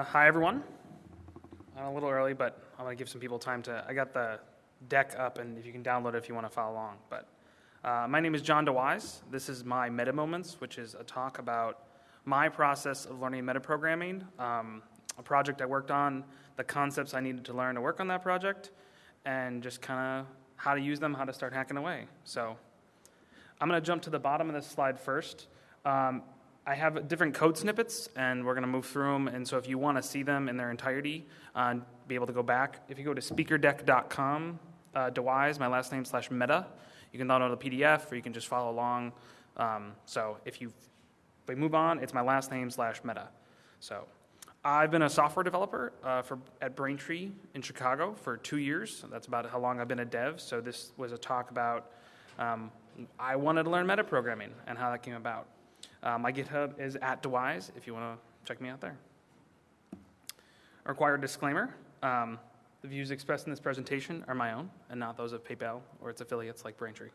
Uh, hi, everyone. I'm a little early, but I'm going to give some people time to. I got the deck up, and if you can download it if you want to follow along. But uh, my name is John DeWyze. This is my Meta Moments, which is a talk about my process of learning metaprogramming, um, a project I worked on, the concepts I needed to learn to work on that project, and just kind of how to use them, how to start hacking away. So I'm going to jump to the bottom of this slide first. Um, I have different code snippets, and we're going to move through them. And so, if you want to see them in their entirety uh, be able to go back, if you go to speakerdeck.com, uh, DeWyze, my last name slash meta, you can download the PDF, or you can just follow along. Um, so, if you we move on, it's my last name slash meta. So, I've been a software developer uh, for at Braintree in Chicago for two years. That's about how long I've been a dev. So, this was a talk about um, I wanted to learn metaprogramming and how that came about. Uh, my GitHub is at DeWyze if you want to check me out there. A required disclaimer um, the views expressed in this presentation are my own and not those of PayPal or its affiliates like Braintree.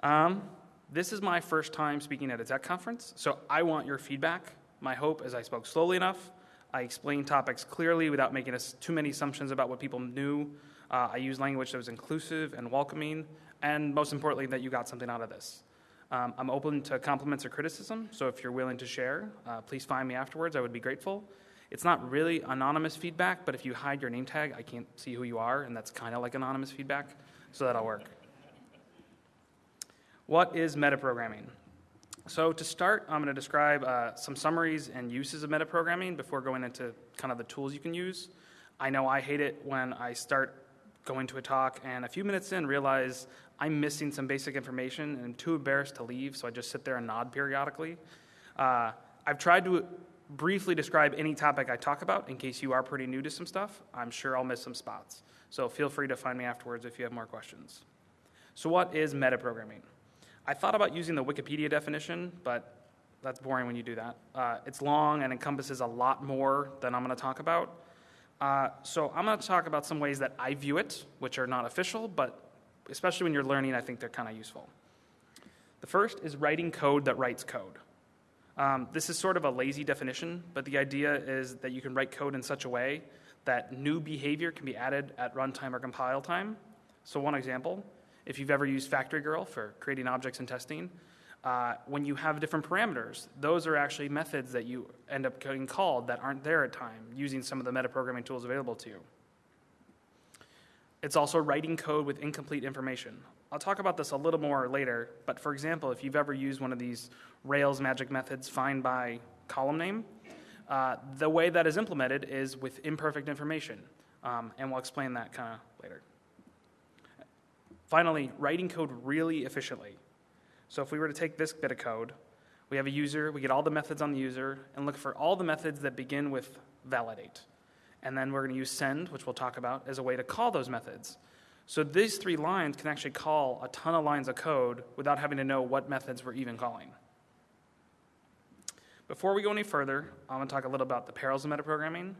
Um, this is my first time speaking at a tech conference, so I want your feedback. My hope is I spoke slowly enough, I explained topics clearly without making too many assumptions about what people knew. Uh, I used language that was inclusive and welcoming, and most importantly, that you got something out of this. Um, I'm open to compliments or criticism, so if you're willing to share, uh, please find me afterwards. I would be grateful. It's not really anonymous feedback, but if you hide your name tag, I can't see who you are, and that's kind of like anonymous feedback, so that'll work. What is metaprogramming? So, to start, I'm going to describe uh, some summaries and uses of metaprogramming before going into kind of the tools you can use. I know I hate it when I start going to a talk and a few minutes in realize I'm missing some basic information and I'm too embarrassed to leave, so I just sit there and nod periodically. Uh, I've tried to briefly describe any topic I talk about in case you are pretty new to some stuff. I'm sure I'll miss some spots. So feel free to find me afterwards if you have more questions. So, what is metaprogramming? I thought about using the Wikipedia definition, but that's boring when you do that. Uh, it's long and encompasses a lot more than I'm going to talk about. Uh, so I'm going to talk about some ways that I view it, which are not official, but especially when you're learning, I think they're kind of useful. The first is writing code that writes code. Um, this is sort of a lazy definition, but the idea is that you can write code in such a way that new behavior can be added at runtime or compile time. So, one example if you've ever used Factory Girl for creating objects and testing, uh, when you have different parameters, those are actually methods that you end up getting called that aren't there at time using some of the metaprogramming tools available to you. It's also writing code with incomplete information. I'll talk about this a little more later, but for example, if you've ever used one of these Rails magic methods, find by column name, uh, the way that is implemented is with imperfect information, um, and we'll explain that kind of later. Finally, writing code really efficiently. So if we were to take this bit of code, we have a user, we get all the methods on the user, and look for all the methods that begin with validate. And then we're going to use send, which we'll talk about, as a way to call those methods. So these three lines can actually call a ton of lines of code without having to know what methods we're even calling. Before we go any further, I'm going to talk a little about the perils of metaprogramming.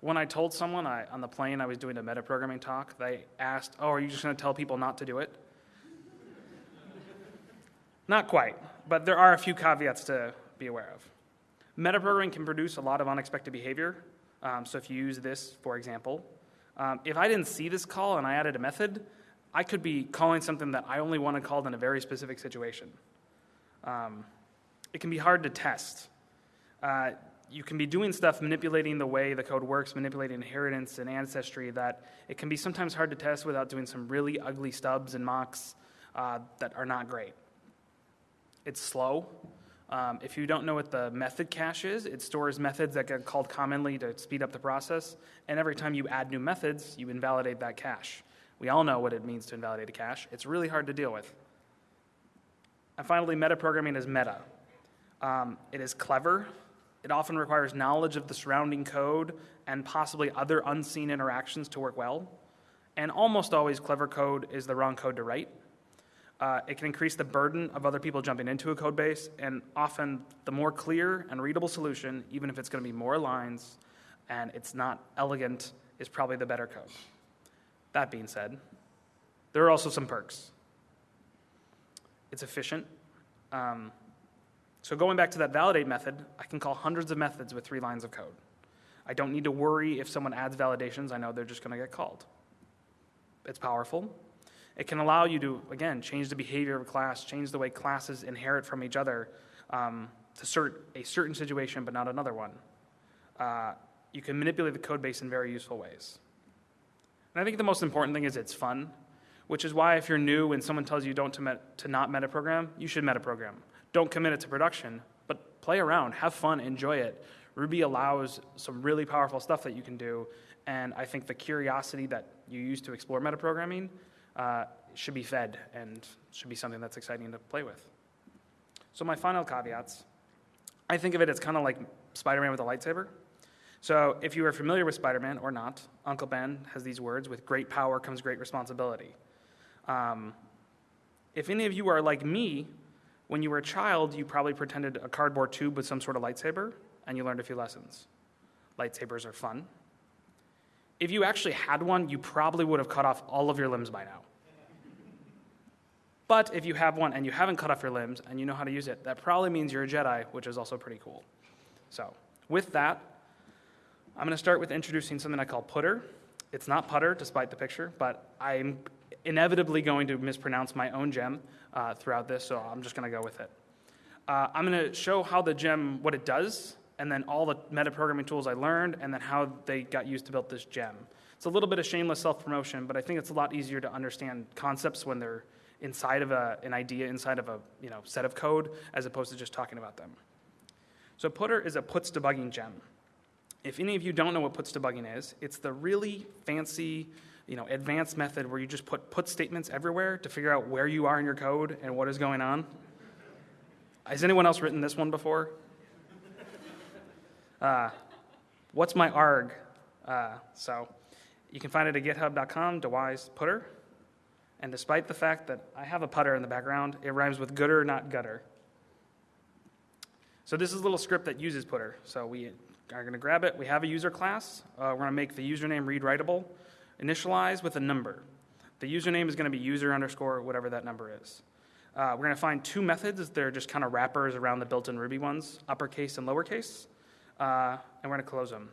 When I told someone I, on the plane I was doing a metaprogramming talk, they asked, Oh, are you just going to tell people not to do it? Not quite, but there are a few caveats to be aware of. Metaprogramming can produce a lot of unexpected behavior. Um, so if you use this, for example, um, if I didn't see this call and I added a method, I could be calling something that I only wanted called in a very specific situation. Um, it can be hard to test. Uh, you can be doing stuff manipulating the way the code works, manipulating inheritance and ancestry, that it can be sometimes hard to test without doing some really ugly stubs and mocks uh, that are not great. It's slow. Um, if you don't know what the method cache is, it stores methods that get called commonly to speed up the process. And every time you add new methods, you invalidate that cache. We all know what it means to invalidate a cache. It's really hard to deal with. And finally, metaprogramming is meta. Um, it is clever. It often requires knowledge of the surrounding code and possibly other unseen interactions to work well. And almost always, clever code is the wrong code to write. Uh, it can increase the burden of other people jumping into a code base, and often the more clear and readable solution, even if it's going to be more lines and it's not elegant, is probably the better code. That being said, there are also some perks. It's efficient. Um, So going back to that validate method, I can call hundreds of methods with three lines of code. I don't need to worry if someone adds validations, I know they're just going to get called. It's powerful. It can allow you to, again, change the behavior of a class, change the way classes inherit from each other um, to cert a certain situation but not another one. Uh, you can manipulate the code base in very useful ways. And I think the most important thing is it's fun, which is why if you're new and someone tells you don't to, met, to not metaprogram, you should metaprogram. Don't commit it to production, but play around, have fun, enjoy it. Ruby allows some really powerful stuff that you can do, and I think the curiosity that you use to explore metaprogramming uh, should be fed and should be something that's exciting to play with. So my final caveats, I think of it as kind of like Spider-Man with a lightsaber. So if you are familiar with Spider-Man or not, Uncle Ben has these words, with great power comes great responsibility. Um, if any of you are like me, when you were a child, you probably pretended a cardboard tube with some sort of lightsaber, and you learned a few lessons. Lightsabers are fun. If you actually had one, you probably would have cut off all of your limbs by now. But if you have one and you haven't cut off your limbs and you know how to use it, that probably means you're a Jedi, which is also pretty cool. So, with that, I'm going to start with introducing something I call putter. It's not putter, despite the picture, but I'm inevitably going to mispronounce my own gem uh, throughout this, so I'm just going to go with it. Uh, I'm going to show how the gem, what it does, and then all the metaprogramming tools I learned, and then how they got used to build this gem. It's a little bit of shameless self promotion, but I think it's a lot easier to understand concepts when they're inside of a, an idea, inside of a you know, set of code, as opposed to just talking about them. So Putter is a puts debugging gem. If any of you don't know what puts debugging is, it's the really fancy, you know, advanced method where you just put put statements everywhere to figure out where you are in your code and what is going on. Has anyone else written this one before? Uh, what's my arg? Uh, so you can find it at github.com, DeWyze Putter. And despite the fact that I have a putter in the background, it rhymes with gooder, not gutter. So this is a little script that uses putter. So we are going to grab it. We have a user class. Uh, we're going to make the username read writable, initialize with a number. The username is going to be user underscore whatever that number is. Uh, we're going to find two methods. They're just kind of wrappers around the built-in Ruby ones, uppercase and lowercase. Uh, and we're going to close them.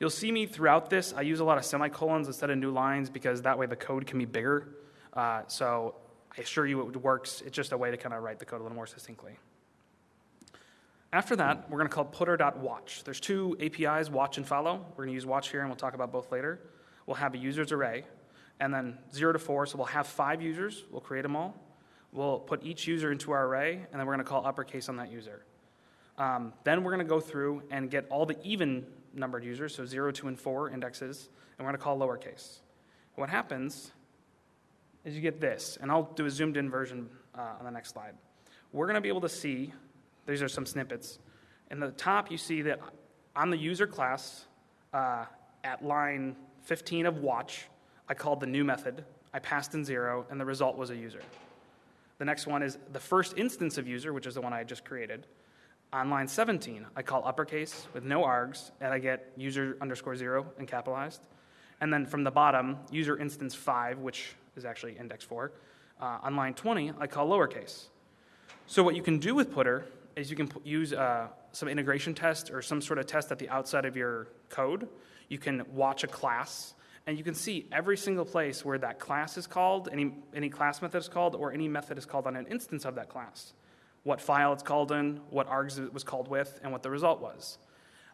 You'll see me throughout this. I use a lot of semicolons instead of new lines because that way the code can be bigger. Uh, so I assure you it works. It's just a way to kind of write the code a little more succinctly. After that, we're going to call putter.watch. There's two APIs, watch and follow. We're going to use watch here, and we'll talk about both later. We'll have a users array, and then 0 to 4, so we'll have five users. We'll create them all. We'll put each user into our array, and then we're going to call uppercase on that user. Um, then we're going to go through and get all the even numbered users, so 0, 2, and 4 indexes, and we're going to call lowercase. What happens is you get this, and I'll do a zoomed in version uh, on the next slide. We're going to be able to see, these are some snippets. In the top, you see that on the user class, uh, at line 15 of watch, I called the new method, I passed in zero, and the result was a user. The next one is the first instance of user, which is the one I just created. On line 17, I call uppercase with no args, and I get user underscore zero and capitalized. And then from the bottom, user instance five, which is actually index 4. Uh, on line 20, I call lowercase. So what you can do with putter is you can use uh, some integration test or some sort of test at the outside of your code. You can watch a class, and you can see every single place where that class is called, any, any class method is called, or any method is called on an instance of that class. What file it's called in, what args it was called with, and what the result was.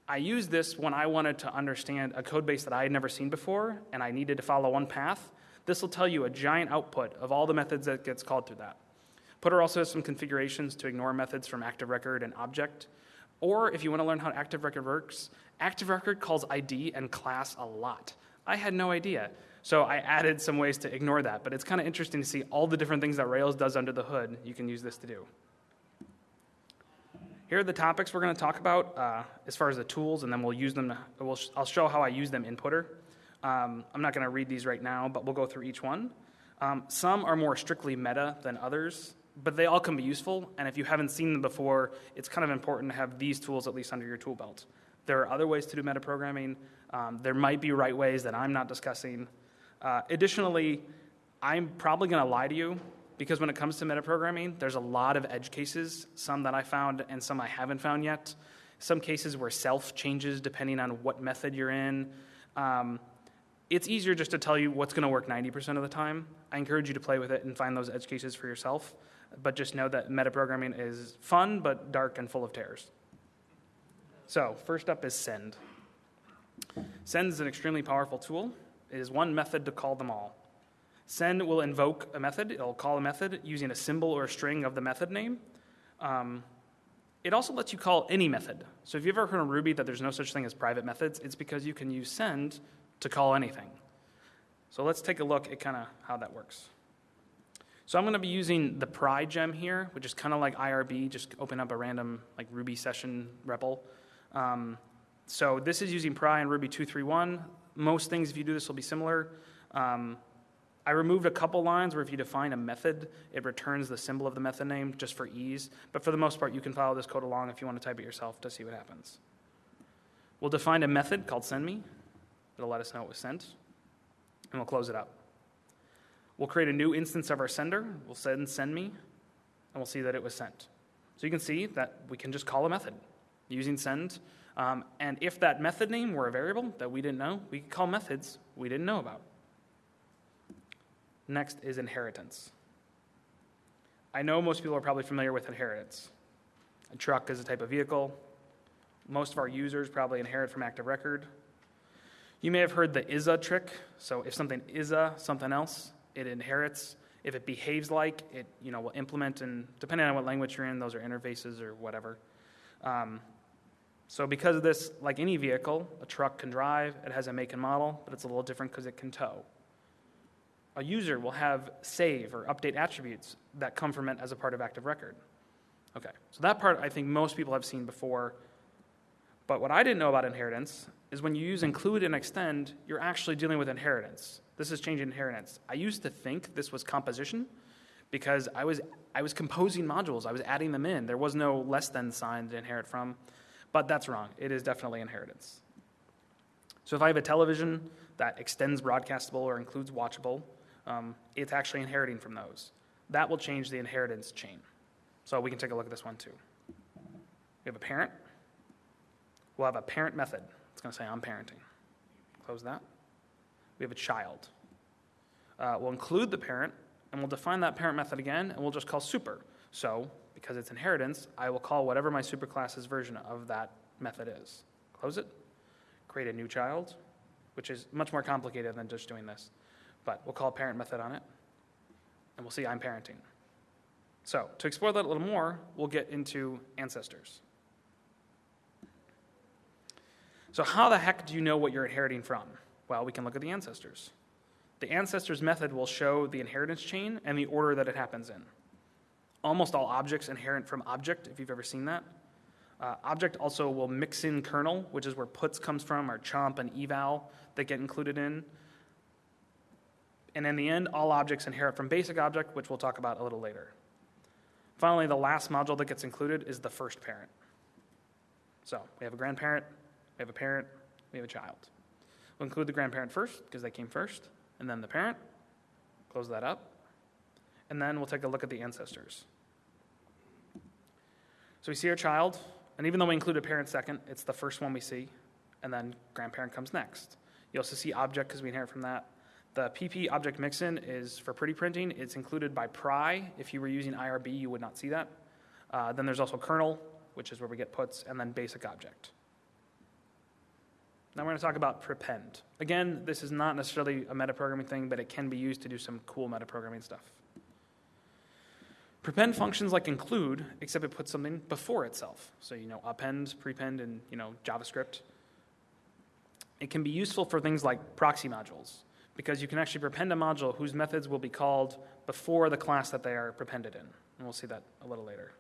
I used this when I wanted to understand a code base that I had never seen before, and I needed to follow one path. This will tell you a giant output of all the methods that gets called through that. Putter also has some configurations to ignore methods from active record and object. Or if you want to learn how active record works, active record calls ID and class a lot. I had no idea. So I added some ways to ignore that, but it's kind of interesting to see all the different things that Rails does under the hood. You can use this to do. Here are the topics we're going to talk about uh, as far as the tools, and then we'll use them. To, we'll, I'll show how I use them in Putter. Um, I'm not going to read these right now, but we'll go through each one. Um, some are more strictly meta than others, but they all can be useful. And if you haven't seen them before, it's kind of important to have these tools at least under your tool belt. There are other ways to do metaprogramming. Um, there might be right ways that I'm not discussing. Uh, additionally, I'm probably going to lie to you Because when it comes to metaprogramming, there's a lot of edge cases, some that I found and some I haven't found yet. Some cases where self changes depending on what method you're in. Um, it's easier just to tell you what's going to work 90% of the time. I encourage you to play with it and find those edge cases for yourself. But just know that metaprogramming is fun, but dark and full of terrors. So, first up is send. Send is an extremely powerful tool. It is one method to call them all. Send will invoke a method, it'll call a method using a symbol or a string of the method name. Um, it also lets you call any method. So, if you've ever heard in Ruby that there's no such thing as private methods, it's because you can use send to call anything. So, let's take a look at kind of how that works. So, I'm going to be using the pry gem here, which is kind of like IRB, just open up a random like Ruby session REPL. Um, so, this is using pry in Ruby 231. Most things, if you do this, will be similar. Um, I removed a couple lines where if you define a method, it returns the symbol of the method name just for ease. But for the most part, you can follow this code along if you want to type it yourself to see what happens. We'll define a method called sendMe. It'll let us know it was sent. And we'll close it up. We'll create a new instance of our sender. We'll send send me, and we'll see that it was sent. So you can see that we can just call a method using send. Um, and if that method name were a variable that we didn't know, we could call methods we didn't know about. Next is inheritance. I know most people are probably familiar with inheritance. A truck is a type of vehicle. Most of our users probably inherit from active record. You may have heard the ISA trick. So if something is a something else, it inherits. If it behaves like, it you know will implement, and depending on what language you're in, those are interfaces or whatever. Um, so because of this, like any vehicle, a truck can drive. It has a make and model, but it's a little different because it can tow a user will have save or update attributes that come from it as a part of active record. Okay, so that part I think most people have seen before. But what I didn't know about inheritance is when you use include and extend, you're actually dealing with inheritance. This is changing inheritance. I used to think this was composition because I was, I was composing modules, I was adding them in. There was no less than sign to inherit from. But that's wrong. It is definitely inheritance. So if I have a television that extends broadcastable or includes watchable, um, it's actually inheriting from those. That will change the inheritance chain. So we can take a look at this one too. We have a parent. We'll have a parent method. It's going to say I'm parenting. Close that. We have a child. Uh, we'll include the parent, and we'll define that parent method again, and we'll just call super. So, because it's inheritance, I will call whatever my superclass's version of that method is. Close it. Create a new child, which is much more complicated than just doing this but we'll call parent method on it, and we'll see I'm parenting. So, to explore that a little more, we'll get into ancestors. So, how the heck do you know what you're inheriting from? Well, we can look at the ancestors. The ancestors method will show the inheritance chain and the order that it happens in. Almost all objects inherit from object, if you've ever seen that. Uh, object also will mix in kernel, which is where puts comes from, or chomp and eval that get included in. And in the end, all objects inherit from basic object, which we'll talk about a little later. Finally, the last module that gets included is the first parent. So we have a grandparent, we have a parent, we have a child. We'll include the grandparent first because they came first, and then the parent. Close that up. And then we'll take a look at the ancestors. So we see our child, and even though we include a parent second, it's the first one we see, and then grandparent comes next. You also see object because we inherit from that, the PP object mixin is for pretty printing. It's included by pry. If you were using IRB, you would not see that. Uh, then there's also kernel, which is where we get puts, and then basic object. Now we're going to talk about prepend. Again, this is not necessarily a metaprogramming thing, but it can be used to do some cool metaprogramming stuff. Prepend functions like include, except it puts something before itself. So you know append, prepend, and you know JavaScript. It can be useful for things like proxy modules because you can actually prepend a module whose methods will be called before the class that they are prepended in. And we'll see that a little later.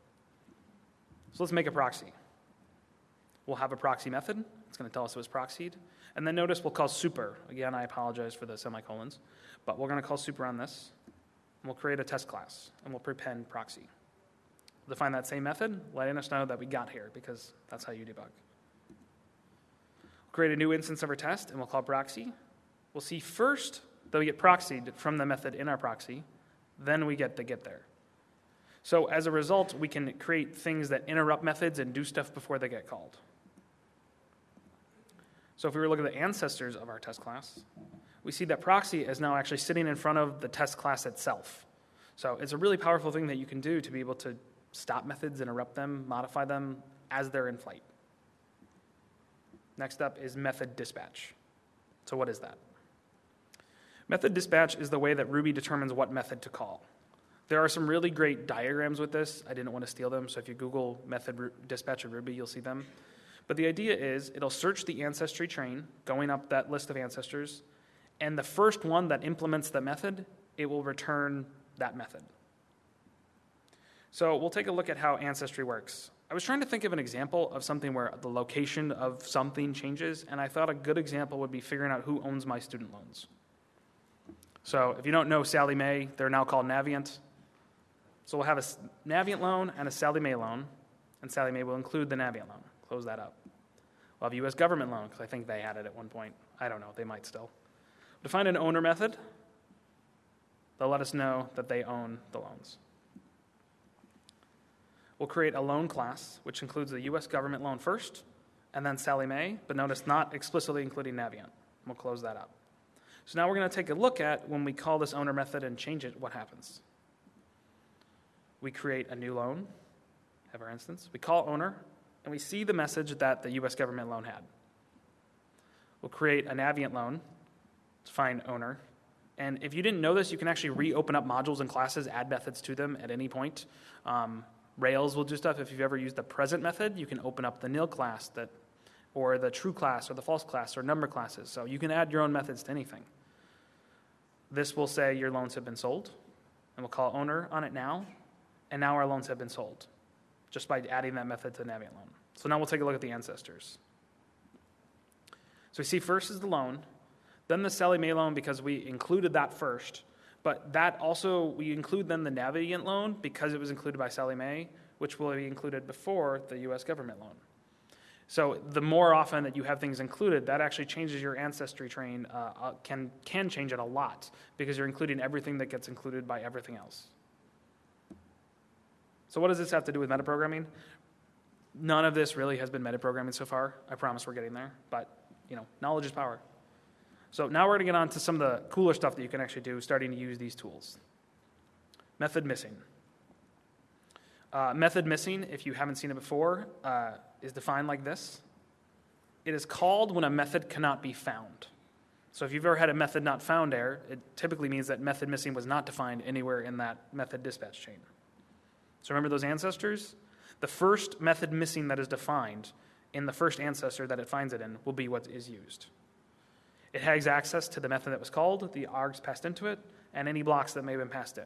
So let's make a proxy. We'll have a proxy method. It's going to tell us it was proxied. And then notice we'll call super. Again, I apologize for the semicolons, but we're going to call super on this. And we'll create a test class, and we'll prepend proxy. We'll define that same method, letting us know that we got here, because that's how you debug. We'll create a new instance of our test, and we'll call proxy. We'll see first that we get proxied from the method in our proxy, Then we get the get there. So as a result, we can create things that interrupt methods and do stuff before they get called. So if we were to look at the ancestors of our test class, we see that proxy is now actually sitting in front of the test class itself. So it's a really powerful thing that you can do to be able to stop methods, interrupt them, modify them as they're in flight. Next up is method dispatch. So what is that? Method dispatch is the way that Ruby determines what method to call. There are some really great diagrams with this. I didn't want to steal them, so if you Google method dispatch of Ruby, you'll see them. But the idea is it'll search the ancestry train, going up that list of ancestors, and the first one that implements the method, it will return that method. So we'll take a look at how ancestry works. I was trying to think of an example of something where the location of something changes, and I thought a good example would be figuring out who owns my student loans. So if you don't know Sallie Mae, they're now called Navient. So we'll have a Navient loan and a Sallie Mae loan, and Sallie Mae will include the Navient loan. Close that up. We'll have U.S. government loan, because I think they had it at one point. I don't know, they might still. Define an owner method. They'll let us know that they own the loans. We'll create a loan class, which includes the U.S. government loan first, and then Sallie Mae, but notice not explicitly including Navient. We'll close that up. So now we're going to take a look at when we call this owner method and change it, what happens. We create a new loan, have our instance. We call owner, and we see the message that the U.S. government loan had. We'll create a Navient loan to find owner. And if you didn't know this, you can actually reopen up modules and classes, add methods to them at any point. Um, Rails will do stuff. If you've ever used the present method, you can open up the nil class that, or the true class, or the false class, or number classes. So you can add your own methods to anything. This will say your loans have been sold, and we'll call owner on it now, and now our loans have been sold, just by adding that method to the Navient loan. So now we'll take a look at the ancestors. So we see first is the loan, then the Sallie Mae loan because we included that first. But that also, we include then the Navient loan because it was included by Sallie Mae, which will be included before the US government loan. So the more often that you have things included, that actually changes your ancestry train, uh, uh, can, can change it a lot because you're including everything that gets included by everything else. So what does this have to do with metaprogramming? None of this really has been metaprogramming so far. I promise we're getting there, but you know, knowledge is power. So now we're going to get on to some of the cooler stuff that you can actually do starting to use these tools. Method missing. Uh, method missing, if you haven't seen it before, uh, is defined like this. It is called when a method cannot be found. So if you've ever had a method not found error, it typically means that method missing was not defined anywhere in that method dispatch chain. So remember those ancestors? The first method missing that is defined in the first ancestor that it finds it in will be what is used. It has access to the method that was called, the args passed into it, and any blocks that may have been passed in.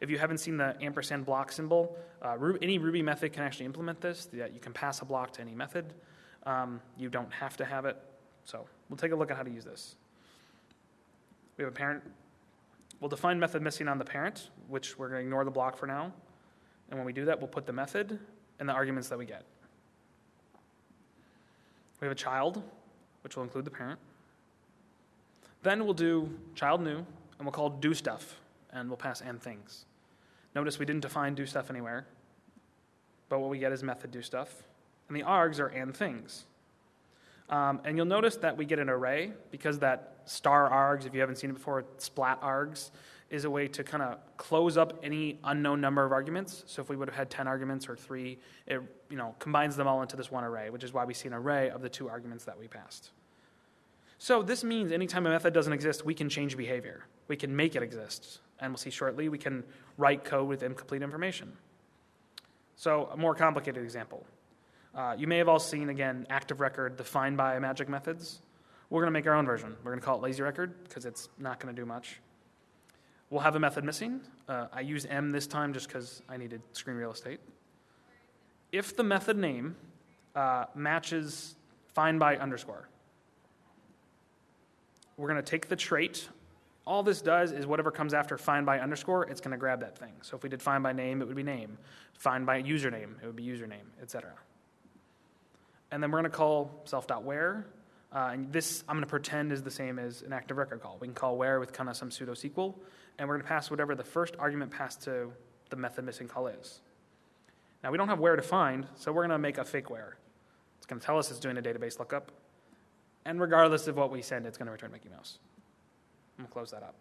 If you haven't seen the ampersand block symbol, uh, any Ruby method can actually implement this, that you can pass a block to any method. Um, you don't have to have it. So we'll take a look at how to use this. We have a parent. We'll define method missing on the parent, which we're going to ignore the block for now. And when we do that, we'll put the method and the arguments that we get. We have a child, which will include the parent. Then we'll do child new, and we'll call do stuff, and we'll pass and things. Notice we didn't define do stuff anywhere, but what we get is method do stuff. And the args are and things. Um, and you'll notice that we get an array because that star args, if you haven't seen it before, splat args, is a way to kind of close up any unknown number of arguments. So if we would have had 10 arguments or three, it you know, combines them all into this one array, which is why we see an array of the two arguments that we passed. So this means anytime a method doesn't exist, we can change behavior. We can make it exist. And we'll see shortly, we can write code with incomplete information. So a more complicated example. Uh, you may have all seen, again, active record defined by magic methods. We're going to make our own version. We're going to call it lazy record because it's not going to do much. We'll have a method missing. Uh, I use m this time just because I needed screen real estate. If the method name uh, matches find by underscore, we're going to take the trait. All this does is whatever comes after find by underscore, it's going to grab that thing. So if we did find by name, it would be name. Find by username, it would be username, etc. And then we're going to call self.where Uh, and this I'm going to pretend is the same as an active record call. We can call where with kind of some pseudo SQL, and we're going to pass whatever the first argument passed to the method missing call is. Now we don't have where to find, so we're going to make a fake where. It's going to tell us it's doing a database lookup, and regardless of what we send, it's going to return Mickey Mouse. I'm going to close that up.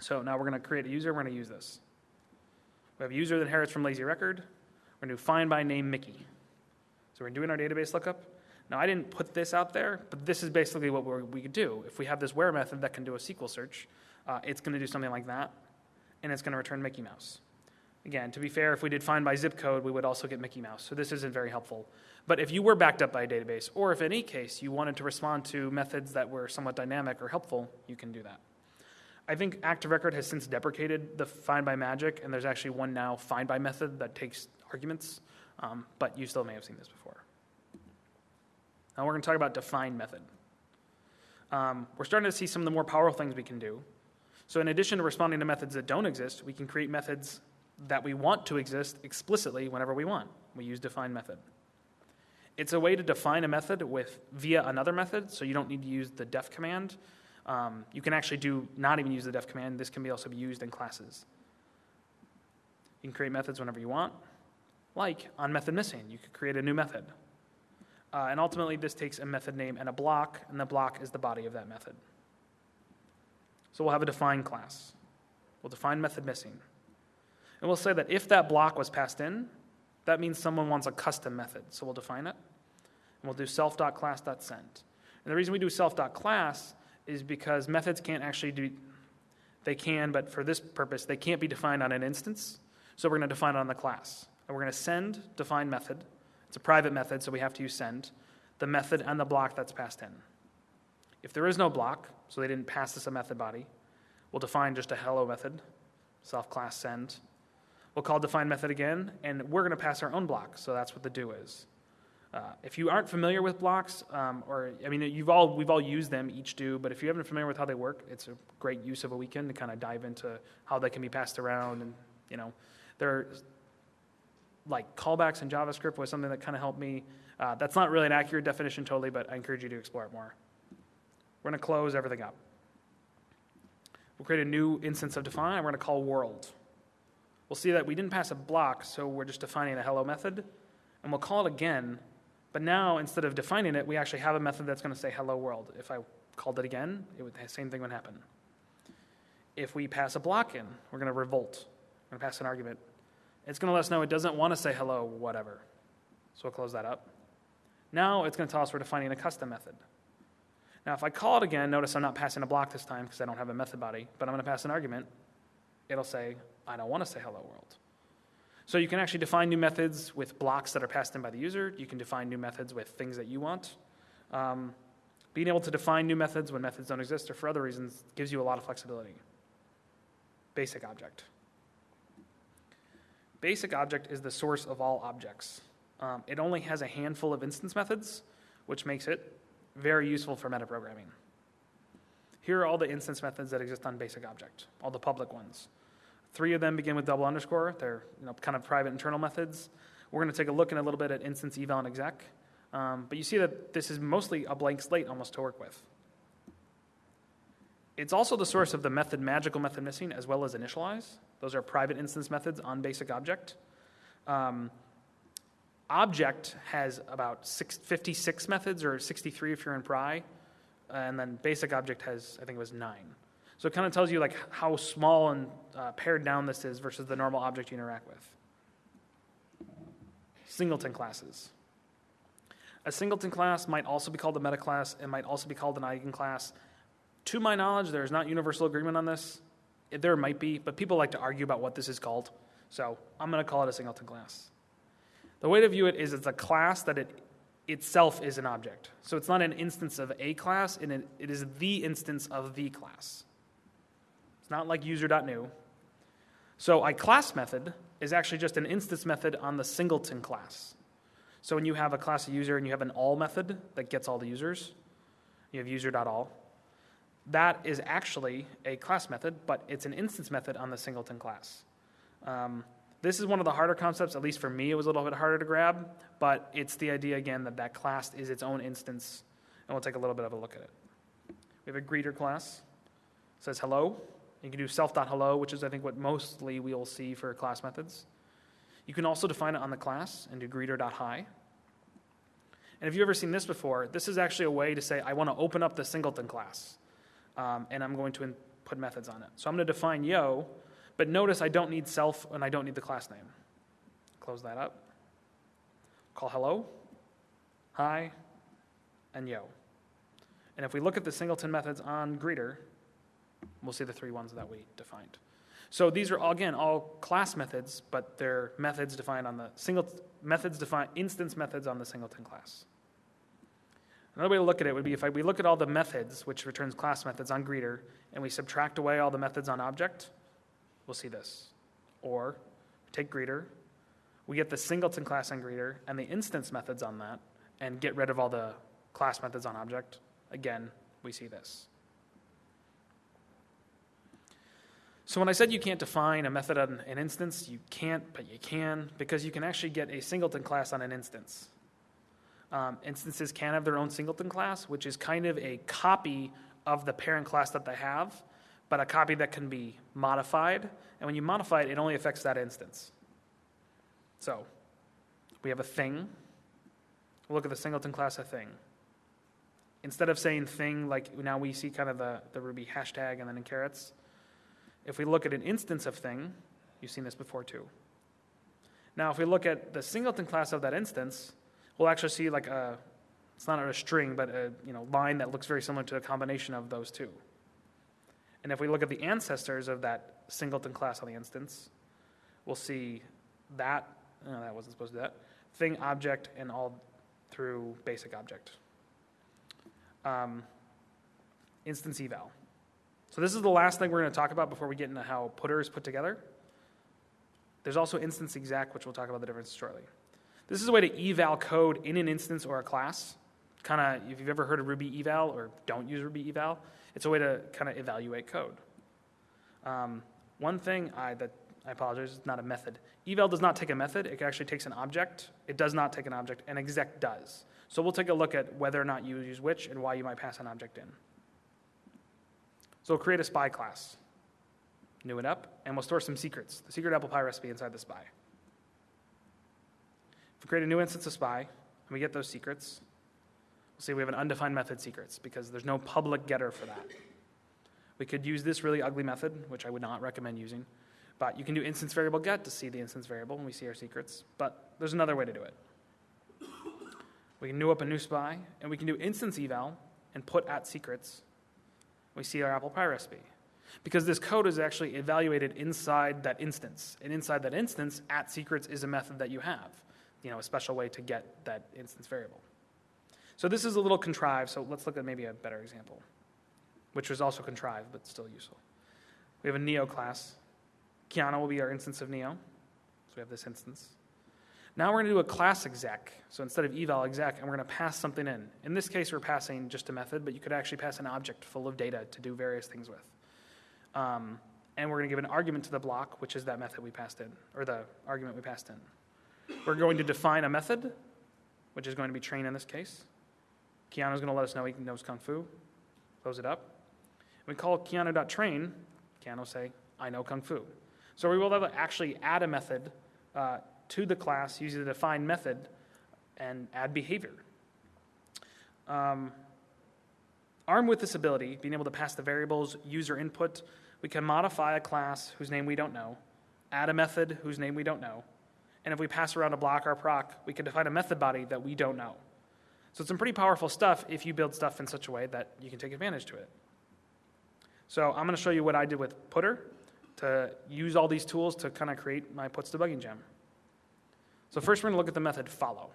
So now we're going to create a user. We're going to use this. We have a user that inherits from lazy record. We're going to do find by name Mickey. So we're doing our database lookup. Now, I didn't put this out there, but this is basically what we could do. If we have this where method that can do a SQL search, uh, it's going to do something like that, and it's going to return Mickey Mouse. Again, to be fair, if we did find by zip code, we would also get Mickey Mouse. So this isn't very helpful. But if you were backed up by a database, or if in any case you wanted to respond to methods that were somewhat dynamic or helpful, you can do that. I think Active Record has since deprecated the find by magic, and there's actually one now find by method that takes arguments, um, but you still may have seen this before. Now we're going to talk about define method. Um, we're starting to see some of the more powerful things we can do. So in addition to responding to methods that don't exist, we can create methods that we want to exist explicitly whenever we want. We use define method. It's a way to define a method with via another method, so you don't need to use the def command. Um, you can actually do not even use the def command. This can be also be used in classes. You can create methods whenever you want. Like on method missing, you could create a new method. Uh, and ultimately, this takes a method name and a block, and the block is the body of that method. So we'll have a define class. We'll define method missing. And we'll say that if that block was passed in, that means someone wants a custom method. So we'll define it. And we'll do self.class.send. And the reason we do self.class is because methods can't actually do, they can, but for this purpose, they can't be defined on an instance. So we're going to define it on the class. And we're going to send define method it's a private method, so we have to use send, the method and the block that's passed in. If there is no block, so they didn't pass this a method body, we'll define just a hello method, self class send. We'll call define method again, and we're going to pass our own block, so that's what the do is. Uh, if you aren't familiar with blocks, um, or I mean, you've all we've all used them each do, but if you haven't familiar with how they work, it's a great use of a weekend to kind of dive into how they can be passed around, and you know, there like callbacks in JavaScript was something that kind of helped me. Uh, that's not really an accurate definition totally, but I encourage you to explore it more. We're going to close everything up. We'll create a new instance of define, and we're going to call world. We'll see that we didn't pass a block, so we're just defining a hello method, and we'll call it again. But now, instead of defining it, we actually have a method that's going to say hello world. If I called it again, it would, the same thing would happen. If we pass a block in, we're going to revolt. We're going to pass an argument it's going to let us know it doesn't want to say hello, whatever. So we'll close that up. Now it's going to tell us we're defining a custom method. Now, if I call it again, notice I'm not passing a block this time because I don't have a method body, but I'm going to pass an argument. It'll say, I don't want to say hello world. So you can actually define new methods with blocks that are passed in by the user. You can define new methods with things that you want. Um, being able to define new methods when methods don't exist or for other reasons gives you a lot of flexibility. Basic object. Basic object is the source of all objects. Um, it only has a handful of instance methods, which makes it very useful for metaprogramming. Here are all the instance methods that exist on basic object, all the public ones. Three of them begin with double underscore. They're you know, kind of private internal methods. We're going to take a look in a little bit at instance eval and exec. Um, but you see that this is mostly a blank slate almost to work with. It's also the source of the method magical method missing as well as initialize. Those are private instance methods on basic object. Um, object has about six, 56 methods or 63 if you're in pry. And then basic object has, I think it was nine. So it kind of tells you like how small and uh, pared down this is versus the normal object you interact with. Singleton classes. A singleton class might also be called a meta class. It might also be called an eigenclass. To my knowledge, there is not universal agreement on this. There might be, but people like to argue about what this is called. So I'm going to call it a singleton class. The way to view it is it's a class that it itself is an object. So it's not an instance of a class, and it is the instance of the class. It's not like user.new. So a class method is actually just an instance method on the singleton class. So when you have a class of user and you have an all method that gets all the users, you have user.all that is actually a class method, but it's an instance method on the singleton class. Um, this is one of the harder concepts, at least for me, it was a little bit harder to grab, but it's the idea again that that class is its own instance. and we'll take a little bit of a look at it. We have a greeter class. It says hello. You can do self.hello, which is, I think, what mostly we'll see for class methods. You can also define it on the class and do greeter.hi. And if you've ever seen this before, this is actually a way to say, I want to open up the singleton class, um, and I'm going to put methods on it. So I'm going to define yo, but notice I don't need self and I don't need the class name. Close that up. Call hello, hi, and yo. And if we look at the singleton methods on greeter, we'll see the three ones that we defined. So these are again all class methods, but they're methods defined on the single methods defined instance methods on the singleton class. Another way to look at it would be if I, we look at all the methods, which returns class methods on greeter, and we subtract away all the methods on object, we'll see this. Or take greeter, we get the singleton class on greeter and the instance methods on that, and get rid of all the class methods on object. Again, we see this. So when I said you can't define a method on an instance, you can't, but you can, because you can actually get a singleton class on an instance. Um, instances can have their own singleton class, which is kind of a copy of the parent class that they have, but a copy that can be modified. And when you modify it, it only affects that instance. So we have a thing. look at the singleton class of thing. Instead of saying thing, like now we see kind of the, the Ruby hashtag and then in carrots, if we look at an instance of thing, you've seen this before too. Now, if we look at the singleton class of that instance, we'll actually see like a, it's not a string, but a you know, line that looks very similar to a combination of those two. And if we look at the ancestors of that singleton class on the instance, we'll see that, no, that wasn't supposed to do that, thing object and all through basic object. Um, instance eval. So this is the last thing we're going to talk about before we get into how putter is put together. There's also instance exec, which we'll talk about the difference shortly. This is a way to eval code in an instance or a class. Kind of, if you've ever heard of Ruby eval or don't use Ruby eval, it's a way to kind of evaluate code. Um, one thing I, that I apologize, it's not a method. Eval does not take a method. It actually takes an object. It does not take an object, and exec does. So we'll take a look at whether or not you use which and why you might pass an object in. So we'll create a spy class, new it up, and we'll store some secrets, the secret apple pie recipe inside the spy. If we create a new instance of spy, and we get those secrets, we'll see we have an undefined method secrets because there's no public getter for that. We could use this really ugly method, which I would not recommend using, but you can do instance variable get to see the instance variable and we see our secrets, but there's another way to do it. We can new up a new spy, and we can do instance eval and put at secrets we see our apple pie recipe. Because this code is actually evaluated inside that instance. And inside that instance, at secrets is a method that you have, you know, a special way to get that instance variable. So this is a little contrived, so let's look at maybe a better example, which was also contrived, but still useful. We have a Neo class. Keanu will be our instance of Neo. So we have this instance. Now we're going to do a class exec. So instead of eval exec, and we're going to pass something in. In this case, we're passing just a method, but you could actually pass an object full of data to do various things with. Um, and we're going to give an argument to the block, which is that method we passed in, or the argument we passed in. We're going to define a method, which is going to be train in this case. Keanu's going to let us know he knows Kung Fu. Close it up. We call Keanu.train. Keanu say, I know Kung Fu. So we will actually add a method uh, to the class using the define method and add behavior. Um, armed with this ability, being able to pass the variables user input, we can modify a class whose name we don't know, add a method whose name we don't know, and if we pass around a block or proc, we can define a method body that we don't know. So it's some pretty powerful stuff if you build stuff in such a way that you can take advantage to it. So I'm going to show you what I did with Putter to use all these tools to kind of create my puts debugging gem. So first we're going to look at the method follow.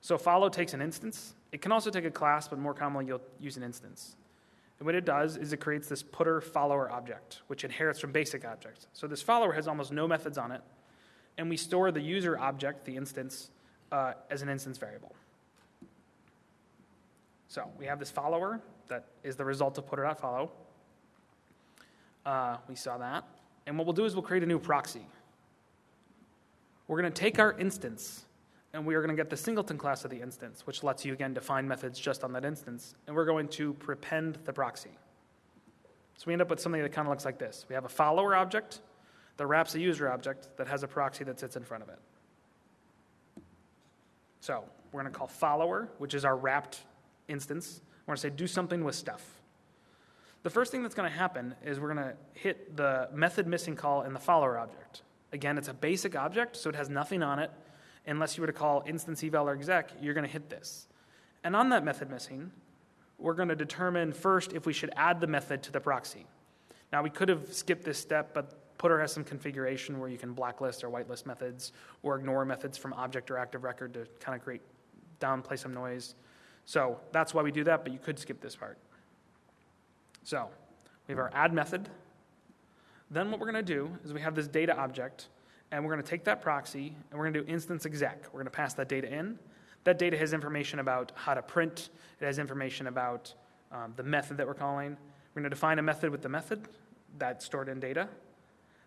So follow takes an instance. It can also take a class, but more commonly you'll use an instance. And what it does is it creates this putter follower object, which inherits from basic objects. So this follower has almost no methods on it, and we store the user object, the instance, uh, as an instance variable. So we have this follower that is the result of putter.follow. Uh, we saw that. And what we'll do is we'll create a new proxy. We're going to take our instance and we are going to get the singleton class of the instance, which lets you again define methods just on that instance, and we're going to prepend the proxy. So we end up with something that kind of looks like this. We have a follower object that wraps a user object that has a proxy that sits in front of it. So we're going to call follower, which is our wrapped instance. We're going to say do something with stuff. The first thing that's going to happen is we're going to hit the method missing call in the follower object. Again, it's a basic object, so it has nothing on it. Unless you were to call instance eval or exec, you're going to hit this. And on that method missing, we're going to determine first if we should add the method to the proxy. Now, we could have skipped this step, but Putter has some configuration where you can blacklist or whitelist methods or ignore methods from object or active record to kind of create downplay some noise. So that's why we do that, but you could skip this part. So we have our add method. Then what we're going to do is we have this data object, and we're going to take that proxy, and we're going to do instance exec. We're going to pass that data in. That data has information about how to print. It has information about um, the method that we're calling. We're going to define a method with the method that's stored in data.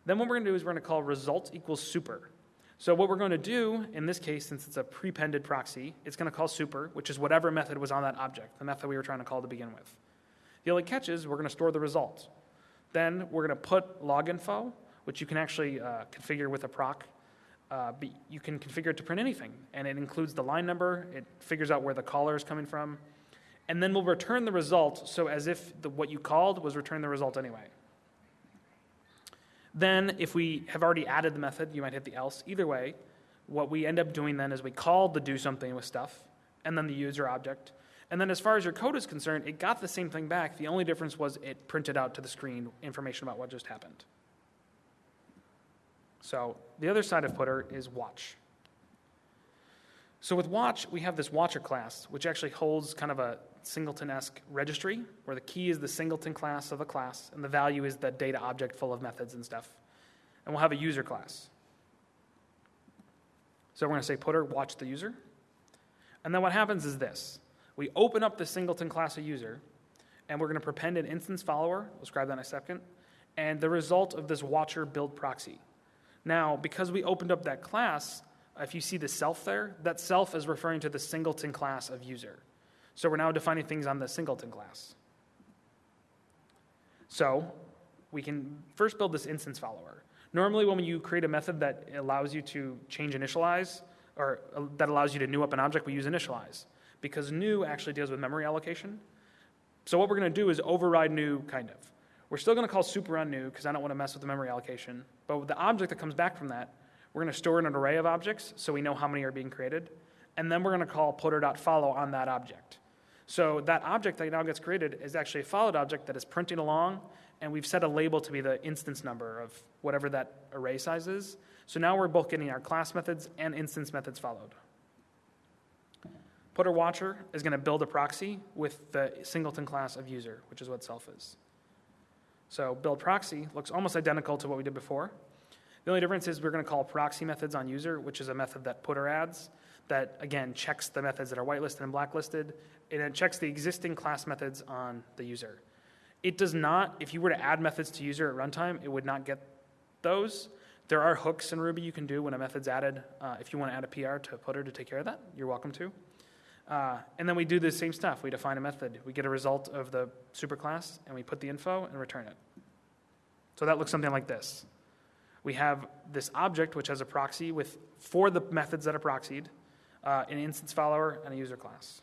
Then what we're going to do is we're going to call result equals super. So what we're going to do in this case, since it's a prepended proxy, it's going to call super, which is whatever method was on that object, the method we were trying to call to begin with. The only catch is we're going to store the result. Then we're going to put log info, which you can actually uh, configure with a proc. Uh, you can configure it to print anything, and it includes the line number. It figures out where the caller is coming from, and then we'll return the result. So as if the, what you called was return the result anyway. Then, if we have already added the method, you might hit the else. Either way, what we end up doing then is we call the do something with stuff, and then the user object. And then, as far as your code is concerned, it got the same thing back. The only difference was it printed out to the screen information about what just happened. So, the other side of Putter is watch. So, with watch, we have this watcher class, which actually holds kind of a singleton-esque registry, where the key is the singleton class of a class, and the value is the data object full of methods and stuff. And we'll have a user class. So we're going to say putter watch the user. And then what happens is this. We open up the singleton class of user, and we're going to prepend an instance follower. We'll describe that in a second. And the result of this watcher build proxy. Now, because we opened up that class, if you see the self there, that self is referring to the singleton class of user. So we're now defining things on the singleton class. So we can first build this instance follower. Normally, when you create a method that allows you to change initialize, or uh, that allows you to new up an object, we use initialize. Because new actually deals with memory allocation. So what we're going to do is override new, kind of. We're still going to call super on new because I don't want to mess with the memory allocation. But the object that comes back from that, we're going to store in an array of objects so we know how many are being created. And then we're going to call putter.follow on that object. So that object that now gets created is actually a followed object that is printing along, and we've set a label to be the instance number of whatever that array size is. So now we're both getting our class methods and instance methods followed. Putter Watcher is going to build a proxy with the singleton class of user, which is what self is. So build proxy looks almost identical to what we did before. The only difference is we're going to call proxy methods on user, which is a method that Putter adds that, again, checks the methods that are whitelisted and blacklisted, and it checks the existing class methods on the user. It does not, if you were to add methods to user at runtime, it would not get those. There are hooks in Ruby you can do when a method's added. Uh, if you want to add a PR to a putter to take care of that, you're welcome to. Uh, and then we do the same stuff. We define a method. We get a result of the superclass, and we put the info and return it. So that looks something like this. We have this object which has a proxy with for the methods that are proxied, uh, an instance follower, and a user class.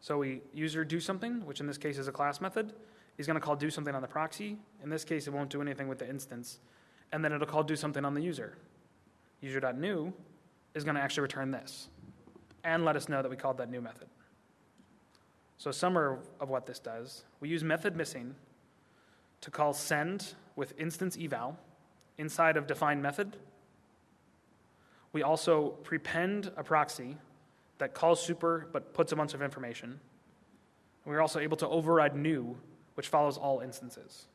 So we user do something, which in this case is a class method. He's going to call do something on the proxy. In this case, it won't do anything with the instance. And then it'll call do something on the user. User.new is going to actually return this and let us know that we called that new method. So, summary of what this does we use method missing to call send with instance eval inside of defined method we also prepend a proxy that calls super but puts a bunch of information. We're also able to override new, which follows all instances.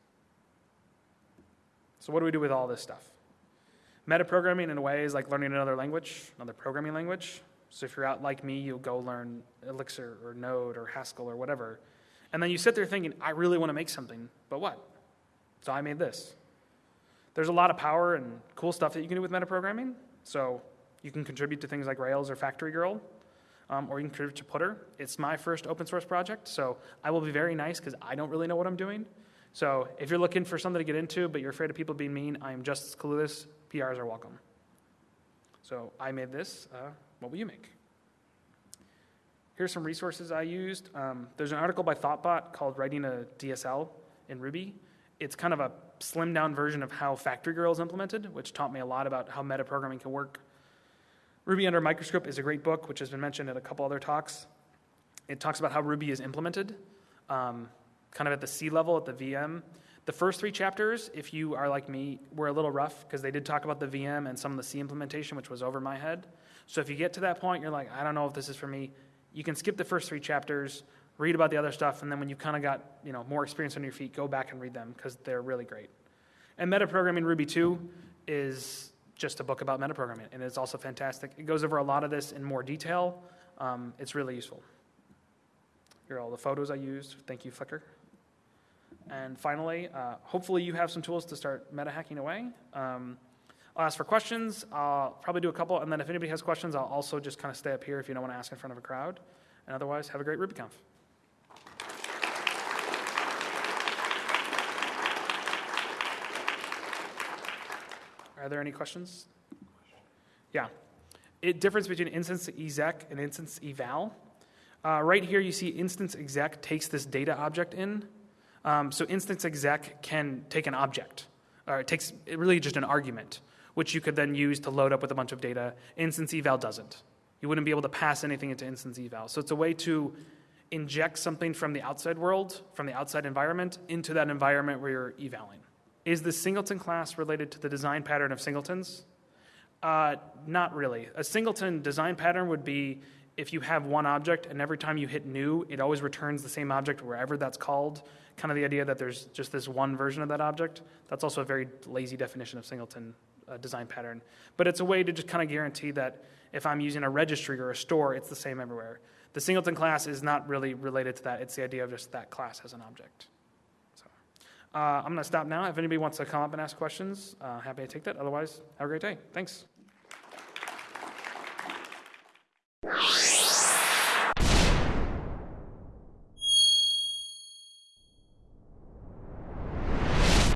So, what do we do with all this stuff? Metaprogramming, in a way, is like learning another language, another programming language. So, if you're out like me, you'll go learn Elixir or Node or Haskell or whatever. And then you sit there thinking, I really want to make something, but what? So, I made this. There's a lot of power and cool stuff that you can do with metaprogramming. So You can contribute to things like Rails or Factory Girl, um, or you can contribute to Putter. It's my first open source project, so I will be very nice because I don't really know what I'm doing. So if you're looking for something to get into, but you're afraid of people being mean, I am just as clueless. PRs are welcome. So I made this. Uh, what will you make? Here's some resources I used. Um, there's an article by Thoughtbot called Writing a DSL in Ruby. It's kind of a slimmed down version of how Factory Girl is implemented, which taught me a lot about how metaprogramming can work. Ruby Under Microscope is a great book, which has been mentioned at a couple other talks. It talks about how Ruby is implemented. Um, kind of at the C level, at the VM. The first three chapters, if you are like me, were a little rough because they did talk about the VM and some of the C implementation, which was over my head. So if you get to that point, you're like, I don't know if this is for me, you can skip the first three chapters, read about the other stuff, and then when you've kind of got you know more experience on your feet, go back and read them because they're really great. And Metaprogramming Ruby 2 is just a book about metaprogramming, and it's also fantastic. It goes over a lot of this in more detail. Um, it's really useful. Here are all the photos I used. Thank you, Flickr. And finally, uh, hopefully you have some tools to start meta hacking away. Um, I'll ask for questions. I'll probably do a couple, and then if anybody has questions, I'll also just kind of stay up here if you don't want to ask in front of a crowd. And otherwise, have a great RubyConf. Are there any questions? Yeah. It difference between instance exec and instance eval. Uh, right here, you see instance exec takes this data object in, um, so instance exec can take an object, or it takes really just an argument, which you could then use to load up with a bunch of data. Instance eval doesn't. You wouldn't be able to pass anything into instance eval. So it's a way to inject something from the outside world, from the outside environment, into that environment where you're evaling. Is the singleton class related to the design pattern of singletons? Uh, not really. A singleton design pattern would be if you have one object and every time you hit new, it always returns the same object wherever that's called kind of the idea that there's just this one version of that object. That's also a very lazy definition of singleton uh, design pattern. But it's a way to just kind of guarantee that if I'm using a registry or a store, it's the same everywhere. The singleton class is not really related to that. It's the idea of just that class as an object. Uh, I'm going to stop now. If anybody wants to come up and ask questions, uh, happy to take that. Otherwise, have a great day. Thanks.